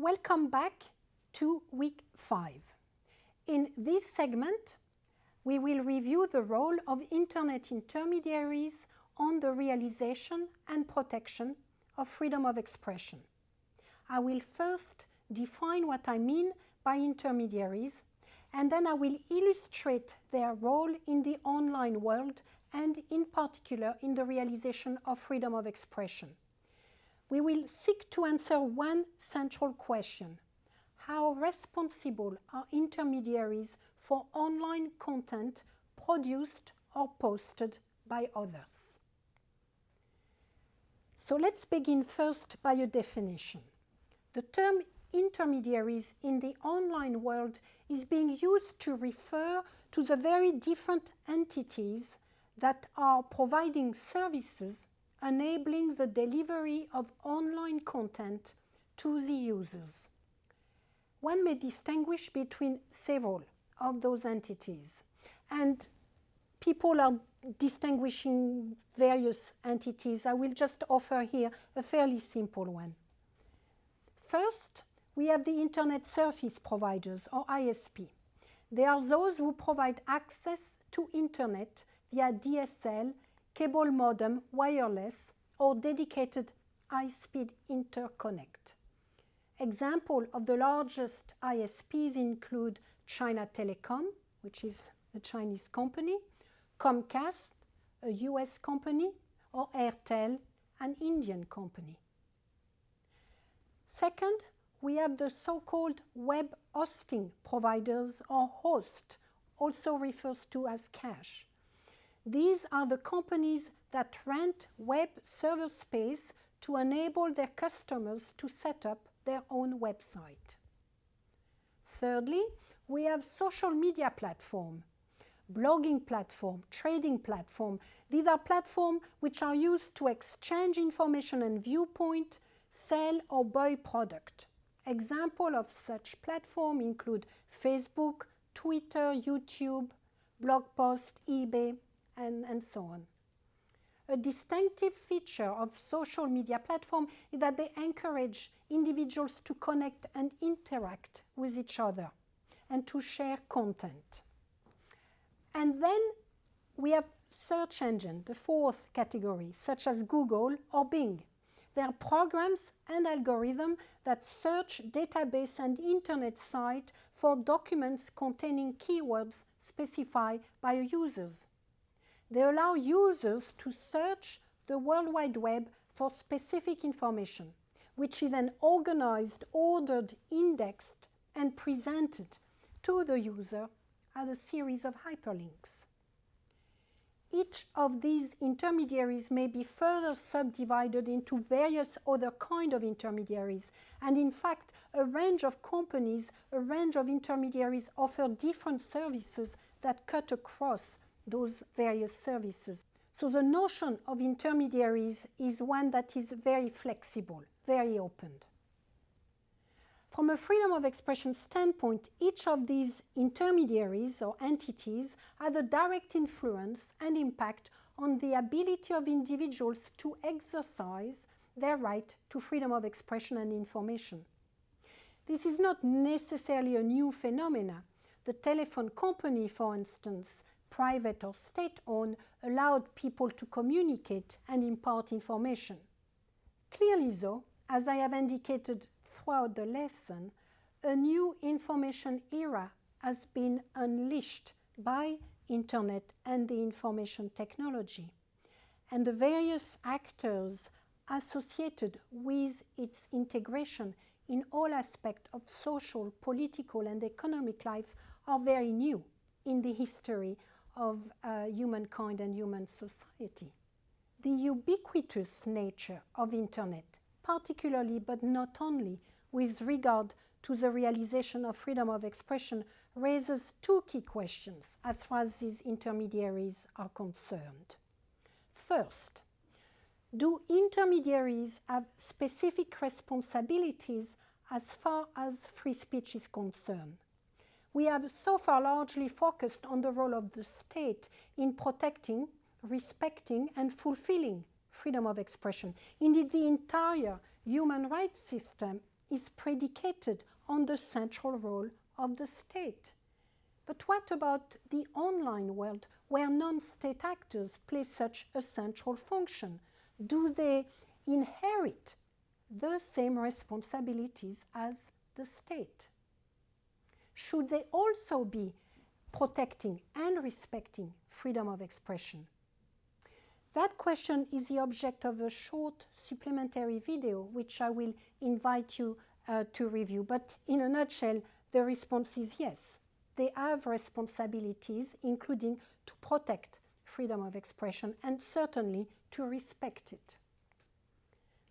Welcome back to week 5. In this segment, we will review the role of Internet intermediaries on the realization and protection of freedom of expression. I will first define what I mean by intermediaries, and then I will illustrate their role in the online world and in particular in the realization of freedom of expression. We will seek to answer one central question. How responsible are intermediaries for online content produced or posted by others? So let's begin first by a definition. The term intermediaries in the online world is being used to refer to the very different entities that are providing services enabling the delivery of online content to the users. One may distinguish between several of those entities and people are distinguishing various entities. I will just offer here a fairly simple one. First, we have the Internet Service Providers, or ISP. They are those who provide access to Internet via DSL, cable modem, wireless, or dedicated high-speed interconnect. Example of the largest ISPs include China Telecom, which is a Chinese company, Comcast, a US company, or Airtel, an Indian company. Second, we have the so-called web hosting providers or host, also refers to as cache. These are the companies that rent web server space to enable their customers to set up their own website. Thirdly, we have social media platform, blogging platform, trading platform. These are platforms which are used to exchange information and viewpoint, sell or buy product. Example of such platform include Facebook, Twitter, YouTube, blog post, eBay, and, and so on. A distinctive feature of social media platform is that they encourage individuals to connect and interact with each other and to share content. And then we have search engine, the fourth category, such as Google or Bing. They are programs and algorithms that search database and internet site for documents containing keywords specified by users. They allow users to search the World Wide Web for specific information, which is then organized, ordered, indexed, and presented to the user as a series of hyperlinks. Each of these intermediaries may be further subdivided into various other kind of intermediaries. And in fact, a range of companies, a range of intermediaries offer different services that cut across those various services. So the notion of intermediaries is one that is very flexible, very open. From a freedom of expression standpoint, each of these intermediaries or entities has a direct influence and impact on the ability of individuals to exercise their right to freedom of expression and information. This is not necessarily a new phenomenon. The telephone company, for instance, private or state-owned, allowed people to communicate and impart information. Clearly though, as I have indicated throughout the lesson, a new information era has been unleashed by internet and the information technology. And the various actors associated with its integration in all aspects of social, political and economic life are very new in the history of uh, humankind and human society. The ubiquitous nature of internet, particularly but not only with regard to the realization of freedom of expression raises two key questions as far as these intermediaries are concerned. First, do intermediaries have specific responsibilities as far as free speech is concerned? We have so far largely focused on the role of the state in protecting, respecting and fulfilling freedom of expression. Indeed, the entire human rights system is predicated on the central role of the state. But what about the online world where non-state actors play such a central function? Do they inherit the same responsibilities as the state? Should they also be protecting and respecting freedom of expression? That question is the object of a short supplementary video, which I will invite you uh, to review. But in a nutshell, the response is yes. They have responsibilities, including to protect freedom of expression and certainly to respect it.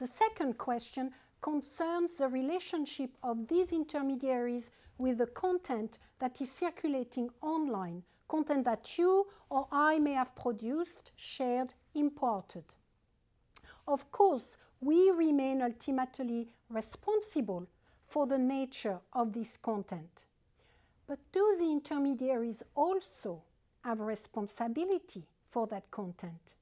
The second question concerns the relationship of these intermediaries with the content that is circulating online, content that you or I may have produced, shared, imported. Of course, we remain ultimately responsible for the nature of this content. But do the intermediaries also have responsibility for that content?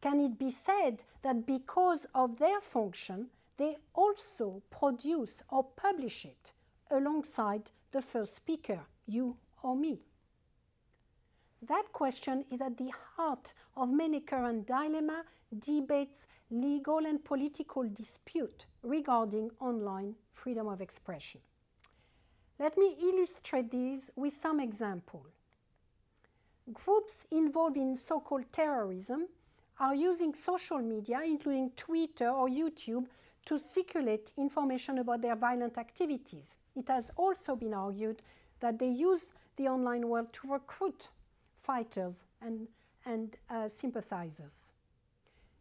Can it be said that because of their function, they also produce or publish it alongside the first speaker, you or me? That question is at the heart of many current dilemma, debates, legal and political dispute regarding online freedom of expression. Let me illustrate these with some example. Groups involved in so-called terrorism are using social media, including Twitter or YouTube, to circulate information about their violent activities. It has also been argued that they use the online world to recruit fighters and, and uh, sympathizers.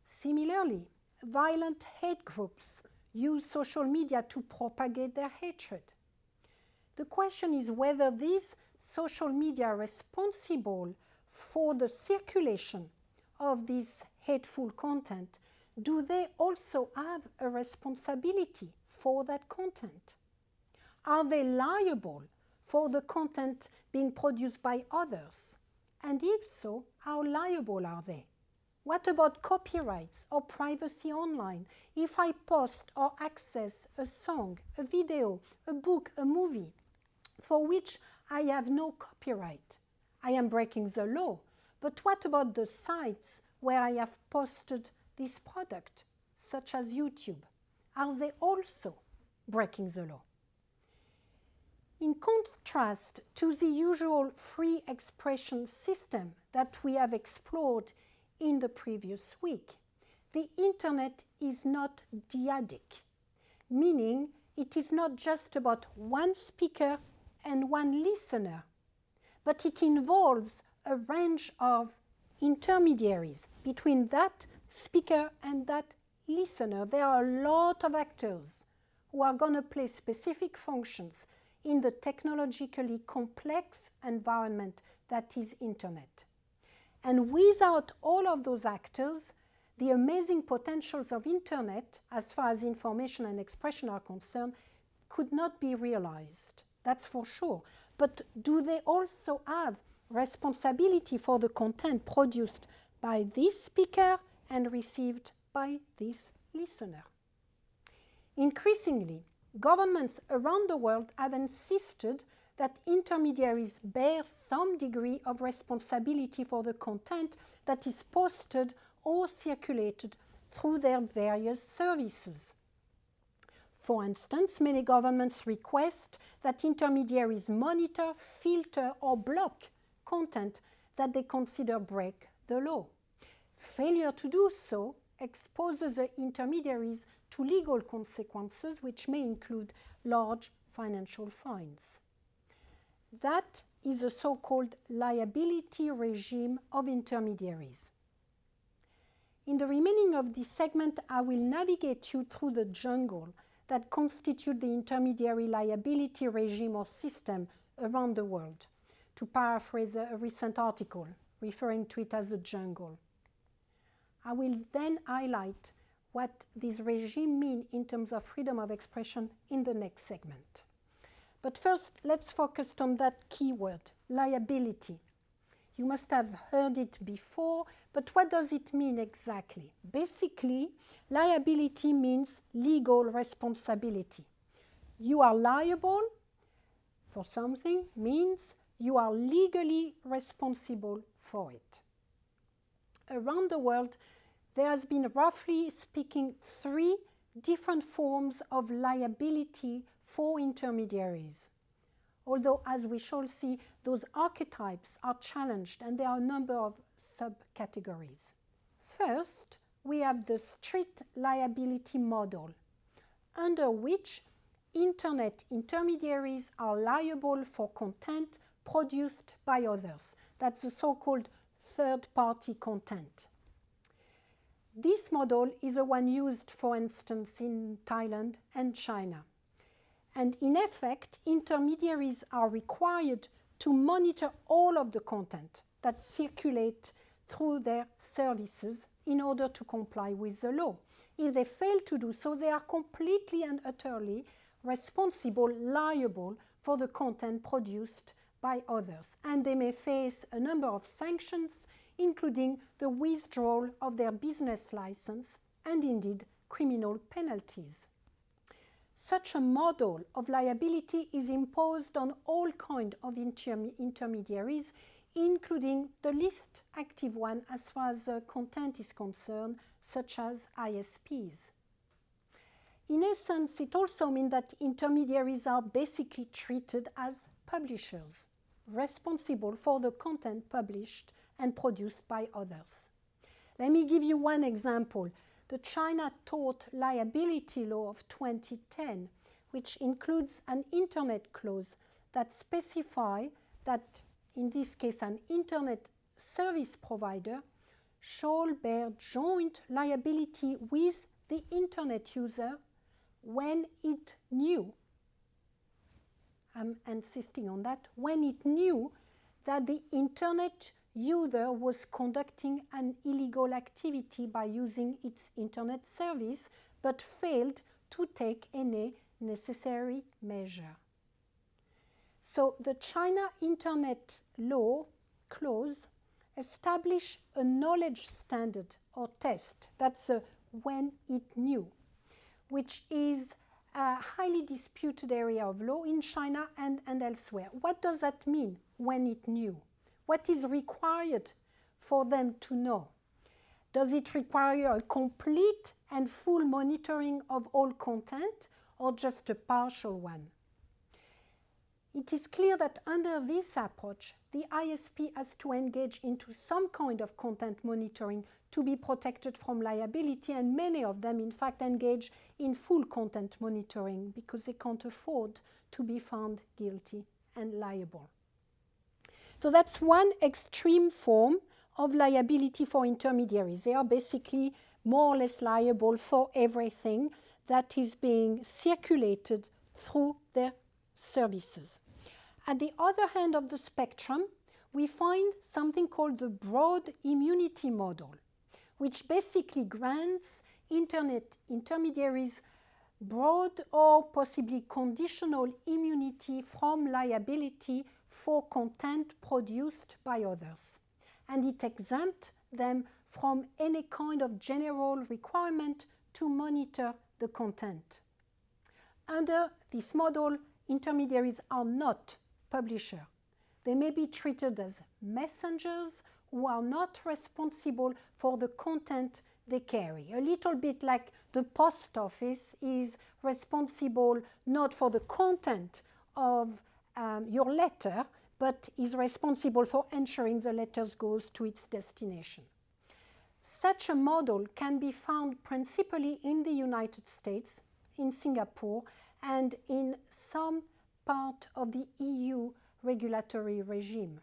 Similarly, violent hate groups use social media to propagate their hatred. The question is whether these social media are responsible for the circulation of this hateful content. Do they also have a responsibility for that content? Are they liable for the content being produced by others? And if so, how liable are they? What about copyrights or privacy online? If I post or access a song, a video, a book, a movie, for which I have no copyright, I am breaking the law. But what about the sites where I have posted this products, such as YouTube? Are they also breaking the law? In contrast to the usual free expression system that we have explored in the previous week, the internet is not dyadic, meaning it is not just about one speaker and one listener, but it involves a range of intermediaries between that speaker and that listener. There are a lot of actors who are going to play specific functions in the technologically complex environment that is internet. And without all of those actors, the amazing potentials of internet, as far as information and expression are concerned, could not be realized. That's for sure. But do they also have responsibility for the content produced by this speaker and received by this listener? Increasingly, governments around the world have insisted that intermediaries bear some degree of responsibility for the content that is posted or circulated through their various services. For instance, many governments request that intermediaries monitor, filter or block content that they consider break the law. Failure to do so exposes the intermediaries to legal consequences which may include large financial fines. That is a so-called liability regime of intermediaries. In the remaining of this segment, I will navigate you through the jungle that constitute the intermediary liability regime or system around the world, to paraphrase a recent article referring to it as a jungle. I will then highlight what this regime mean in terms of freedom of expression in the next segment. But first, let's focus on that keyword, liability. You must have heard it before, but what does it mean exactly? Basically, liability means legal responsibility. you are liable for something means you are legally responsible for it. Around the world, there has been, roughly speaking, three different forms of liability for intermediaries. Although, as we shall see, those archetypes are challenged and there are a number of subcategories. First, we have the strict liability model, under which internet intermediaries are liable for content produced by others. That's the so-called third-party content. This model is the one used, for instance, in Thailand and China. And in effect, intermediaries are required to monitor all of the content that circulate through their services in order to comply with the law. If they fail to do so, they are completely and utterly responsible, liable for the content produced by others. And they may face a number of sanctions including the withdrawal of their business license and indeed criminal penalties. Such a model of liability is imposed on all kinds of interm intermediaries, including the least active one as far as uh, content is concerned, such as ISPs. In essence, it also means that intermediaries are basically treated as publishers, responsible for the content published and produced by others. Let me give you one example. The China Tort Liability Law of 2010, which includes an internet clause that specify that, in this case, an internet service provider shall bear joint liability with the internet user when it knew, I'm insisting on that, when it knew that the internet user was conducting an illegal activity by using its internet service but failed to take any necessary measure. So the China Internet Law clause establish a knowledge standard or test, that's a when it knew, which is a highly disputed area of law in China and, and elsewhere. What does that mean, when it knew? What is required for them to know? Does it require a complete and full monitoring of all content or just a partial one? It is clear that under this approach, the ISP has to engage into some kind of content monitoring to be protected from liability, and many of them, in fact, engage in full content monitoring because they can't afford to be found guilty and liable. So that's one extreme form of liability for intermediaries. They are basically more or less liable for everything that is being circulated through their services. At the other hand of the spectrum, we find something called the broad immunity model, which basically grants internet intermediaries broad or possibly conditional immunity from liability for content produced by others. And it exempts them from any kind of general requirement to monitor the content. Under this model, intermediaries are not publishers. They may be treated as messengers who are not responsible for the content they carry. A little bit like the post office is responsible not for the content of um, your letter, but is responsible for ensuring the letter goes to its destination. Such a model can be found principally in the United States, in Singapore, and in some part of the EU regulatory regime.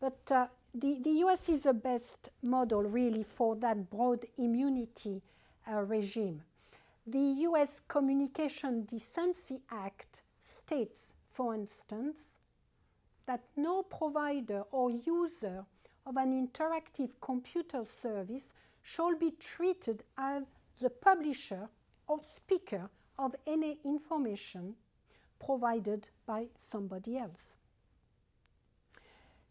But uh, the, the US is the best model really for that broad immunity uh, regime. The US Communication Decency Act states for instance, that no provider or user of an interactive computer service shall be treated as the publisher or speaker of any information provided by somebody else.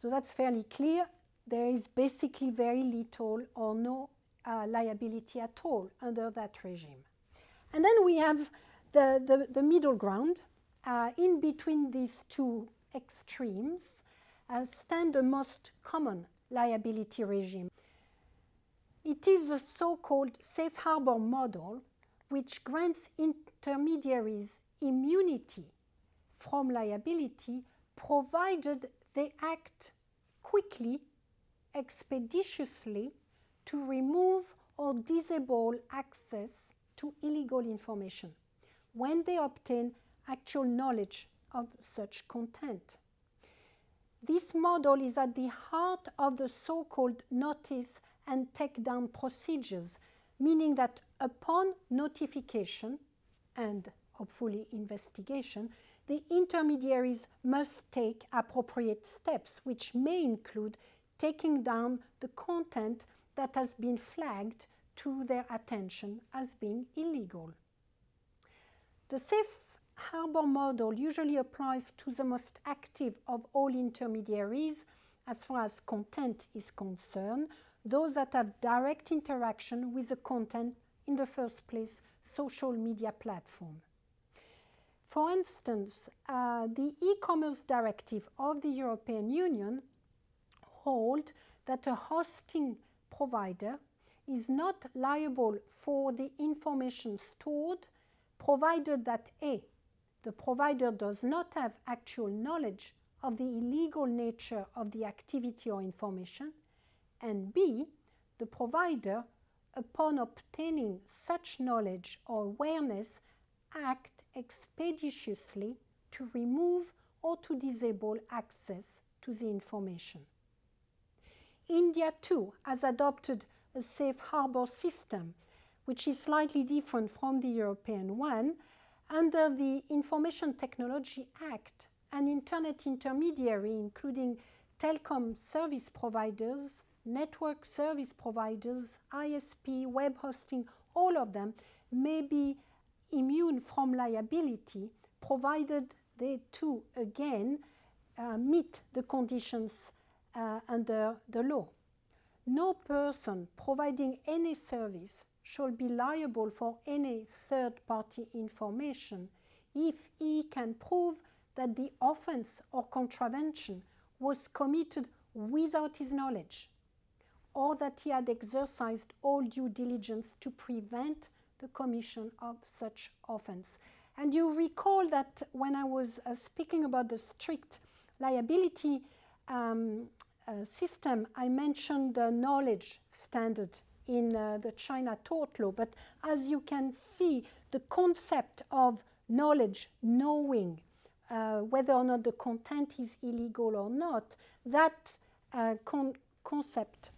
So that's fairly clear. There is basically very little or no uh, liability at all under that regime. And then we have the, the, the middle ground, uh, in between these two extremes, uh, stand the most common liability regime. It is the so-called safe harbor model which grants intermediaries immunity from liability provided they act quickly, expeditiously to remove or disable access to illegal information when they obtain actual knowledge of such content. This model is at the heart of the so-called notice and takedown procedures, meaning that upon notification and hopefully investigation, the intermediaries must take appropriate steps, which may include taking down the content that has been flagged to their attention as being illegal. The safe harbor model usually applies to the most active of all intermediaries as far as content is concerned, those that have direct interaction with the content in the first place, social media platform. For instance, uh, the e-commerce directive of the European Union hold that a hosting provider is not liable for the information stored provided that A, the provider does not have actual knowledge of the illegal nature of the activity or information, and B, the provider, upon obtaining such knowledge or awareness, act expeditiously to remove or to disable access to the information. India too has adopted a safe harbor system which is slightly different from the European one. Under the Information Technology Act, an internet intermediary, including telecom service providers, network service providers, ISP, web hosting, all of them may be immune from liability provided they too again uh, meet the conditions uh, under the law. No person providing any service shall be liable for any third-party information if he can prove that the offense or contravention was committed without his knowledge or that he had exercised all due diligence to prevent the commission of such offense. And you recall that when I was uh, speaking about the strict liability um, uh, system, I mentioned the knowledge standard in uh, the China tort law. But as you can see, the concept of knowledge, knowing uh, whether or not the content is illegal or not, that uh, con concept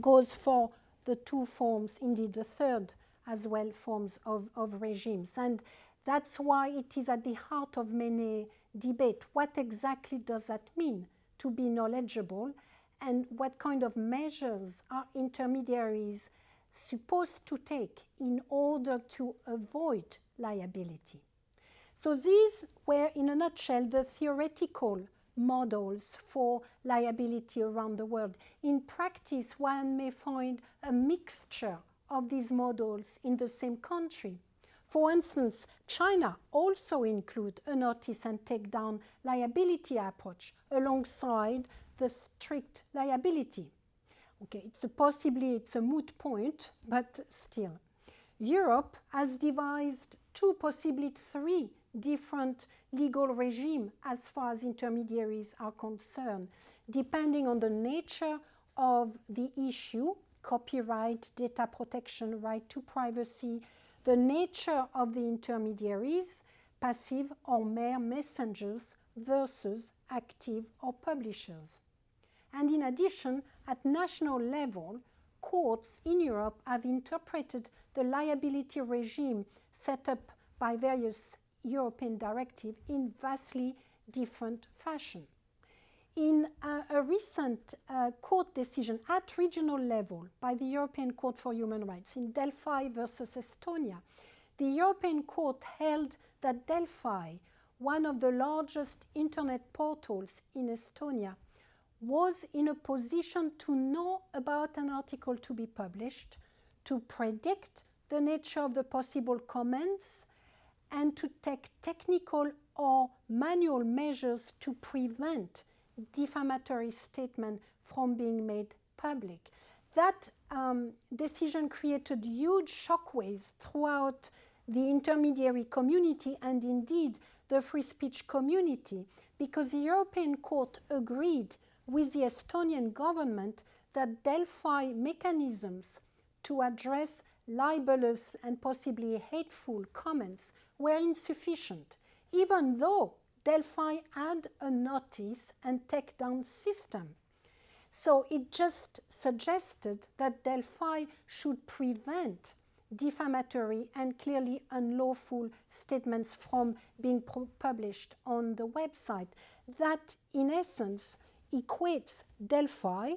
goes for the two forms, indeed the third as well, forms of, of regimes. And that's why it is at the heart of many debate. What exactly does that mean to be knowledgeable? and what kind of measures are intermediaries supposed to take in order to avoid liability. So these were, in a nutshell, the theoretical models for liability around the world. In practice, one may find a mixture of these models in the same country. For instance, China also include a notice and take down liability approach alongside the strict liability. Okay, it's a possibly it's a moot point, but still. Europe has devised two, possibly three different legal regime as far as intermediaries are concerned, depending on the nature of the issue, copyright, data protection, right to privacy, the nature of the intermediaries, passive or mere messengers versus active or publishers. And in addition, at national level, courts in Europe have interpreted the liability regime set up by various European directives in vastly different fashion. In a recent uh, court decision at regional level by the European Court for Human Rights in Delfi versus Estonia, the European Court held that Delfi, one of the largest internet portals in Estonia, was in a position to know about an article to be published, to predict the nature of the possible comments, and to take technical or manual measures to prevent defamatory statement from being made public. That um, decision created huge shockwaves throughout the intermediary community and indeed the free speech community because the European Court agreed with the Estonian government that Delfi mechanisms to address libelous and possibly hateful comments were insufficient, even though Delfi had a notice and takedown system. So it just suggested that Delfi should prevent defamatory and clearly unlawful statements from being published on the website. That, in essence, equates Delphi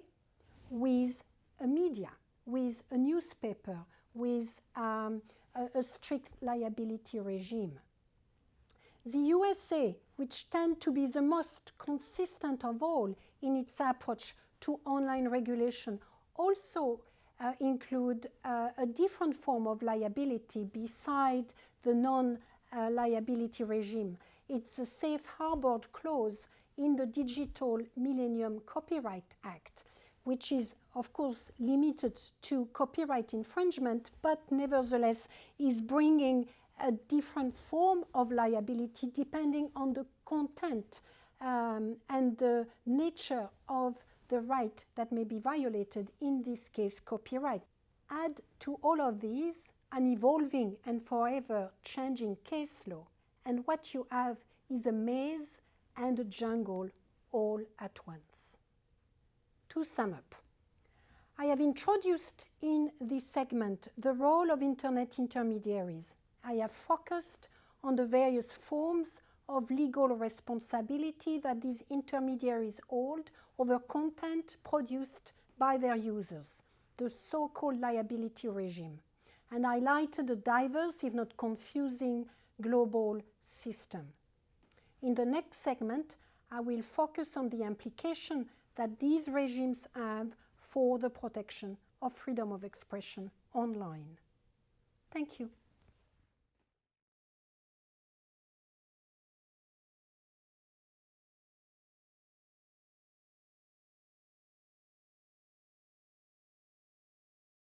with a media, with a newspaper, with um, a, a strict liability regime. The USA, which tend to be the most consistent of all in its approach to online regulation, also uh, include uh, a different form of liability beside the non-liability uh, regime. It's a safe harbor clause in the Digital Millennium Copyright Act, which is, of course, limited to copyright infringement, but nevertheless is bringing a different form of liability depending on the content um, and the nature of the right that may be violated, in this case copyright. Add to all of these an evolving and forever changing case law, and what you have is a maze and a jungle all at once. To sum up, I have introduced in this segment the role of Internet intermediaries. I have focused on the various forms of legal responsibility that these intermediaries hold over content produced by their users, the so-called liability regime, and highlighted a diverse, if not confusing, global system. In the next segment, I will focus on the implication that these regimes have for the protection of freedom of expression online. Thank you.